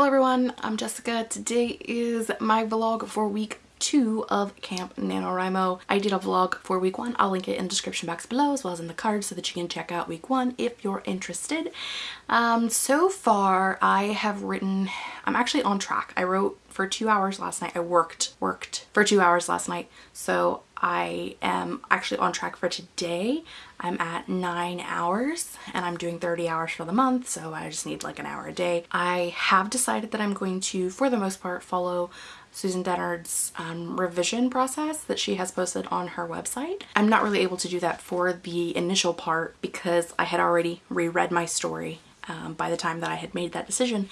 Hello everyone, I'm Jessica. Today is my vlog for week two of Camp NaNoWriMo. I did a vlog for week one. I'll link it in the description box below as well as in the card so that you can check out week one if you're interested. Um, so far I have written, I'm actually on track. I wrote for two hours last night. I worked, worked for two hours last night. So I am actually on track for today. I'm at nine hours and I'm doing 30 hours for the month. So I just need like an hour a day. I have decided that I'm going to, for the most part, follow Susan Dennard's um, revision process that she has posted on her website. I'm not really able to do that for the initial part because I had already reread my story um, by the time that I had made that decision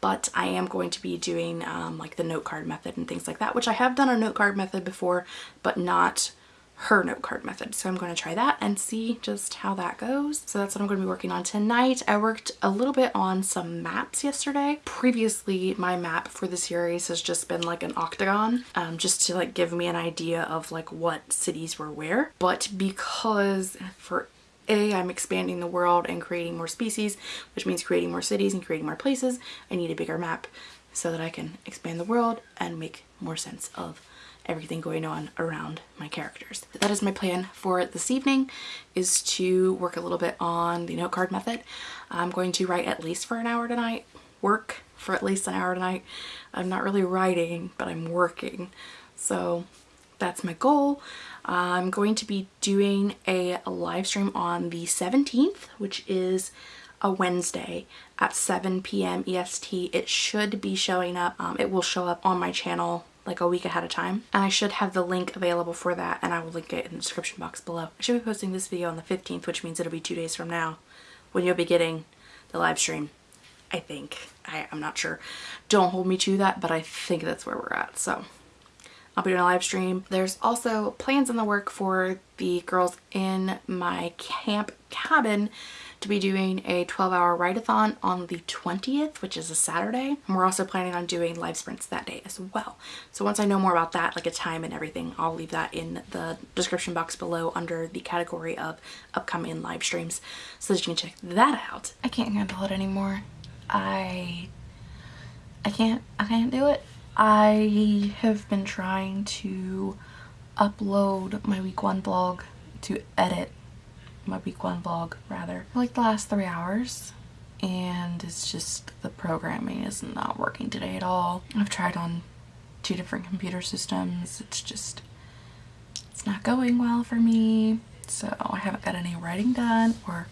but I am going to be doing um, like the note card method and things like that which I have done a note card method before but not her note card method. So I'm going to try that and see just how that goes. So that's what I'm going to be working on tonight. I worked a little bit on some maps yesterday. Previously, my map for the series has just been like an octagon, um, just to like give me an idea of like what cities were where. But because for a, I'm expanding the world and creating more species, which means creating more cities and creating more places. I need a bigger map so that I can expand the world and make more sense of everything going on around my characters. That is my plan for this evening is to work a little bit on the note card method. I'm going to write at least for an hour tonight, work for at least an hour tonight. I'm not really writing, but I'm working. So that's my goal. I'm going to be doing a live stream on the 17th, which is a Wednesday at 7 p.m. EST. It should be showing up. Um, it will show up on my channel like a week ahead of time and I should have the link available for that and I will link it in the description box below. I should be posting this video on the 15th which means it'll be two days from now when you'll be getting the live stream. I think. I, I'm not sure. Don't hold me to that but I think that's where we're at so I'll be doing a live stream. There's also plans in the work for the girls in my camp cabin to be doing a 12 hour write-a-thon on the 20th, which is a Saturday. And we're also planning on doing live sprints that day as well. So once I know more about that, like a time and everything, I'll leave that in the description box below under the category of upcoming live streams so that you can check that out. I can't handle it anymore. I, I can't, I can't do it. I have been trying to upload my week one vlog to edit my week one vlog rather for like the last three hours and it's just the programming is not working today at all. I've tried on two different computer systems. It's just it's not going well for me. So I haven't got any writing done or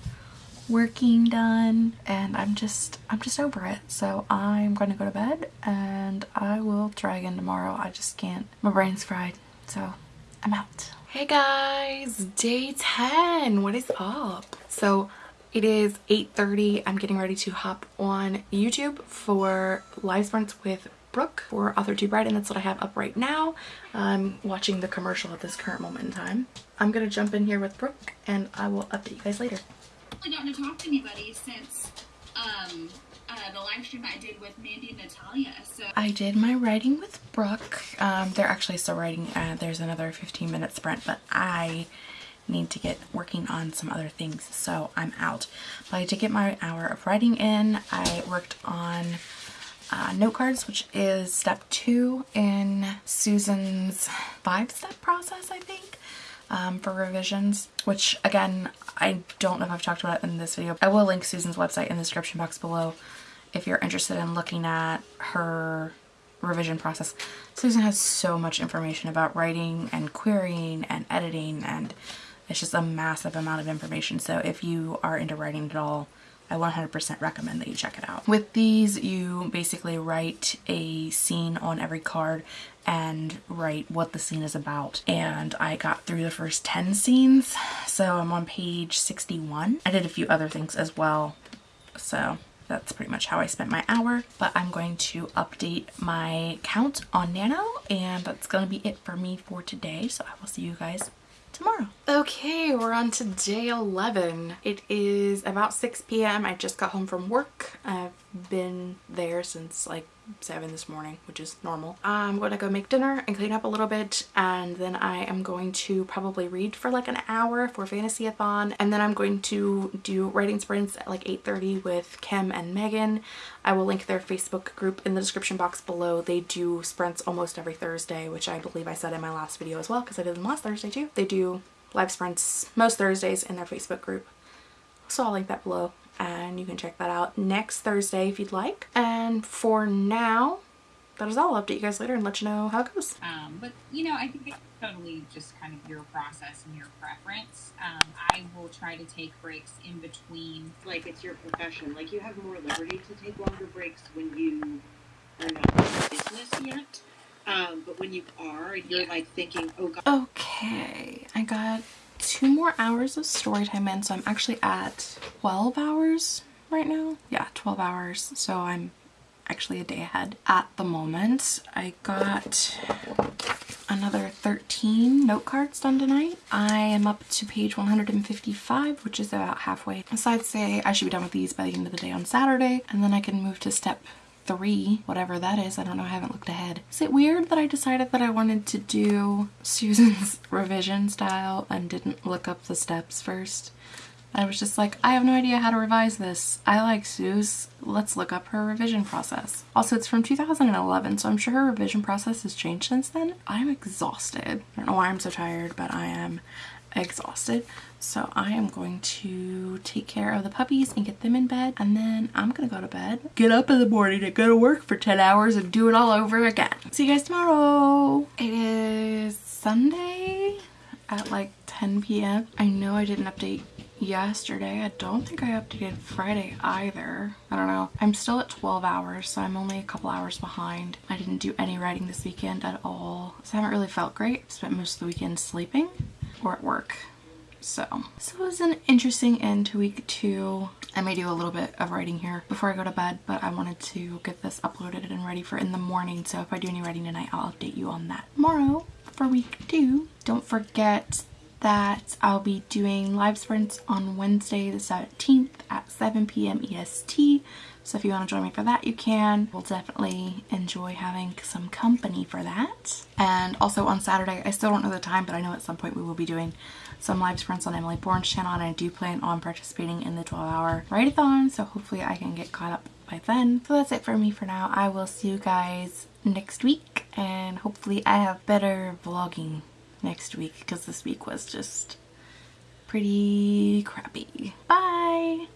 working done and I'm just I'm just over it so I'm going to go to bed and I will try again tomorrow I just can't my brain's fried so I'm out hey guys day 10 what is up so it is 8:30. I'm getting ready to hop on YouTube for live sprints with Brooke for Author to Bride and that's what I have up right now. I'm watching the commercial at this current moment in time. I'm gonna jump in here with Brooke and I will update you guys later gotten to talk to anybody since um, uh, the live stream I did with Mandy and Natalia. So I did my writing with Brooke. Um, they're actually still writing. Uh, there's another 15 minute sprint, but I need to get working on some other things, so I'm out. But I did get my hour of writing in. I worked on uh, note cards, which is step two in Susan's five-step process, I think um, for revisions, which again, I don't know if I've talked about in this video. I will link Susan's website in the description box below if you're interested in looking at her revision process. Susan has so much information about writing and querying and editing and it's just a massive amount of information. So if you are into writing at all, I 100% recommend that you check it out. With these, you basically write a scene on every card and write what the scene is about. And I got through the first 10 scenes, so I'm on page 61. I did a few other things as well, so that's pretty much how I spent my hour. But I'm going to update my count on Nano, and that's going to be it for me for today. So I will see you guys tomorrow. Okay, we're on to day 11. It is about 6 p.m. I just got home from work. I've been there since like 7 this morning, which is normal. I'm going to go make dinner and clean up a little bit and then I am going to probably read for like an hour for Fantasy-a-thon and then I'm going to do writing sprints at like 8.30 with Kim and Megan. I will link their Facebook group in the description box below. They do sprints almost every Thursday, which I believe I said in my last video as well because I did them last Thursday too. They do live sprints most Thursdays in their Facebook group. So I'll link that below and you can check that out next Thursday if you'd like. And for now, that is all. I'll update you guys later and let you know how it goes. Um, but you know, I think it's totally just kind of your process and your preference. Um, I will try to take breaks in between. like it's your profession. Like you have more liberty to take longer breaks when you are not in business yet. Um, but when you are, and you're Yeah. like thinking, oh god, Okay, I got two more hours of story time in, so I'm actually at 12 hours right now. Yeah, 12 hours, so I'm actually a day ahead at the moment. I got another 13 note cards done tonight. I am up to page 155, which is about halfway. So I'd say I should be done with these by the end of the day on Saturday, and then I can move to step three, whatever that is. I don't know, I haven't looked ahead. Is it weird that I decided that I wanted to do Susan's revision style and didn't look up the steps first? I was just like, I have no idea how to revise this. I like Suze. Let's look up her revision process. Also, it's from 2011, so I'm sure her revision process has changed since then. I'm exhausted. I don't know why I'm so tired, but I am exhausted. So I am going to take care of the puppies and get them in bed, and then I'm gonna go to bed. Get up in the morning and go to work for 10 hours and do it all over again. See you guys tomorrow. It is Sunday at like 10 p.m. I know I didn't update yesterday. I don't think I updated Friday either. I don't know. I'm still at 12 hours, so I'm only a couple hours behind. I didn't do any writing this weekend at all. So I haven't really felt great. Spent most of the weekend sleeping or at work. So, so it was an interesting end to week two. I may do a little bit of writing here before I go to bed, but I wanted to get this uploaded and ready for in the morning. So if I do any writing tonight, I'll update you on that tomorrow for week two. Don't forget that I'll be doing live sprints on Wednesday the 17th at 7 p.m. EST. So if you want to join me for that, you can. We'll definitely enjoy having some company for that. And also on Saturday, I still don't know the time, but I know at some point we will be doing some live sprints on Emily Bourne's channel, and I do plan on participating in the 12-hour write-a-thon, so hopefully I can get caught up by then. So that's it for me for now. I will see you guys next week, and hopefully I have better vlogging next week, because this week was just pretty crappy. Bye!